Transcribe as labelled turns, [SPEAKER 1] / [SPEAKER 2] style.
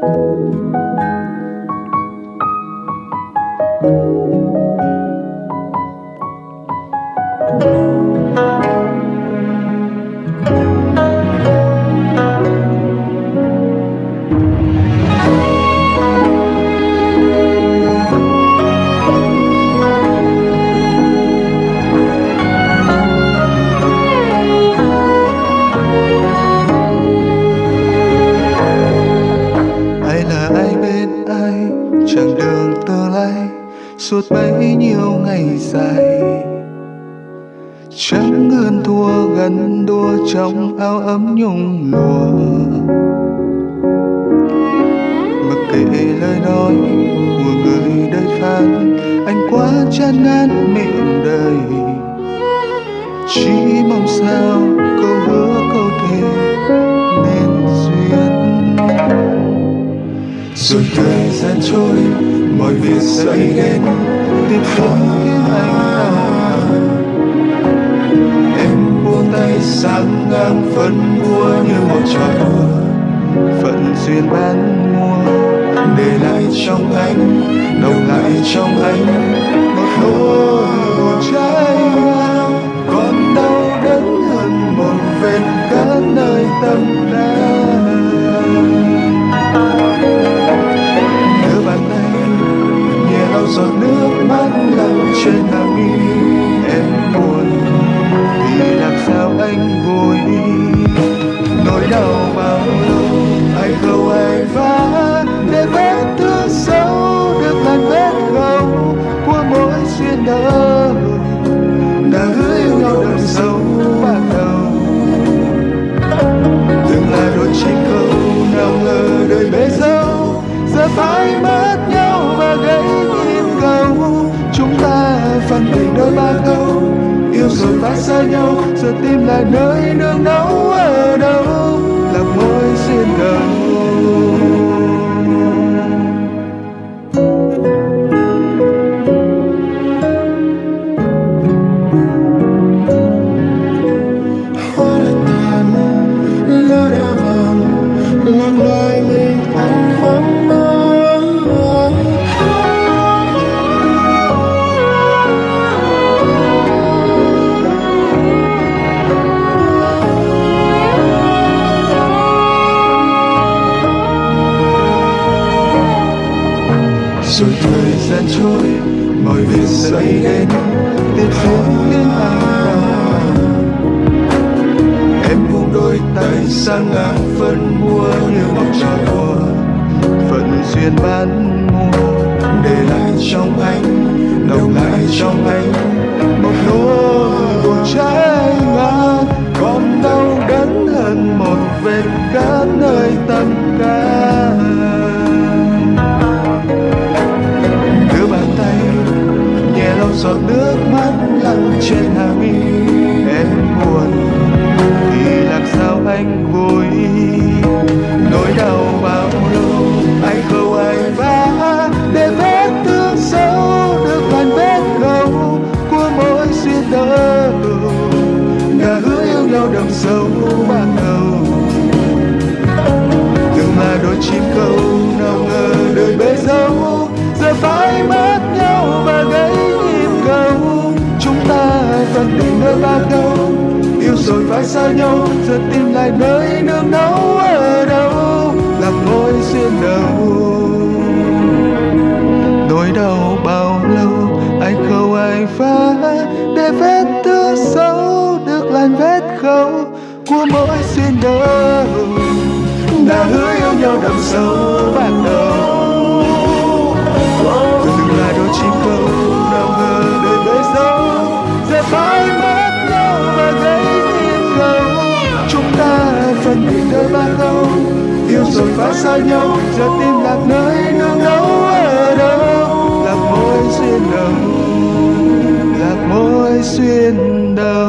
[SPEAKER 1] ai suốt bấy nhiêu ngày dài. Chẳng hơn thua gần đua trong áo ấm nhung lụa. Mặc kệ lời nói của người đời phán anh quá chán ngán miệng đời. Chỉ mong sao câu hứa câu thề nên duyên. Rồi thời gian trôi mọi việc xảy đến tiếp không khiến anh à em buông tay sang ngang phân bua như một trò đùa. Phận duyên bán mua, để lại trong anh, nồng lại trong anh. Giọt nước mắt lăn trên hàng yêu rồi phải rồi thời gian trôi, mọi việc xảy đến biết diễn đến anh em buông đôi tay sang ngang phân mua như một trò đùa phận duyên ban mua để lại trong anh, đồng lại trong anh. Ta nơi ba đâu. Yêu rồi phải xa nhau, giờ tìm lại nơi nương náu ở đâu. Là mối duyên đầu. Nỗi đau bao lâu ai khâu ai phá để vết thương sâu được lành vết khâu của mỗi duyên đầu. Đã hứa yêu nhau đậm sâu ban đầu. Xa nhau giờ tim lạc nơi nương nấu ở đâu? Lạc môi xuyên đầu, lạc môi xuyên đầu.